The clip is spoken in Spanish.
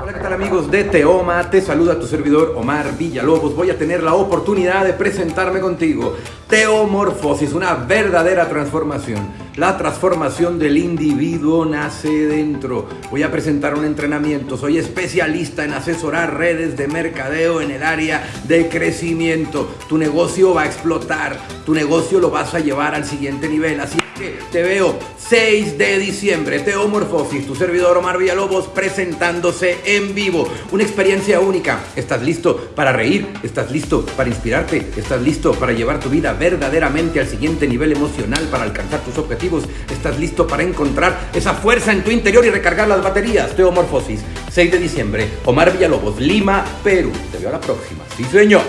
Hola, ¿qué tal amigos de Teoma? Te saluda tu servidor Omar Villalobos. Voy a tener la oportunidad de presentarme contigo. Teomorfosis, una verdadera transformación. La transformación del individuo nace dentro. Voy a presentar un entrenamiento. Soy especialista en asesorar redes de mercadeo en el área de crecimiento. Tu negocio va a explotar. Tu negocio lo vas a llevar al siguiente nivel. Así que te veo 6 de diciembre. Teomorfosis, tu servidor Omar Villalobos presentándose en vivo. Una experiencia única. ¿Estás listo para reír? ¿Estás listo para inspirarte? ¿Estás listo para llevar tu vida verdaderamente al siguiente nivel emocional para alcanzar tus objetivos? ¿Estás listo para encontrar esa fuerza en tu interior y recargar las baterías? Teomorfosis, 6 de diciembre. Omar Villalobos, Lima, Perú. Te veo a la próxima. Sí, señor.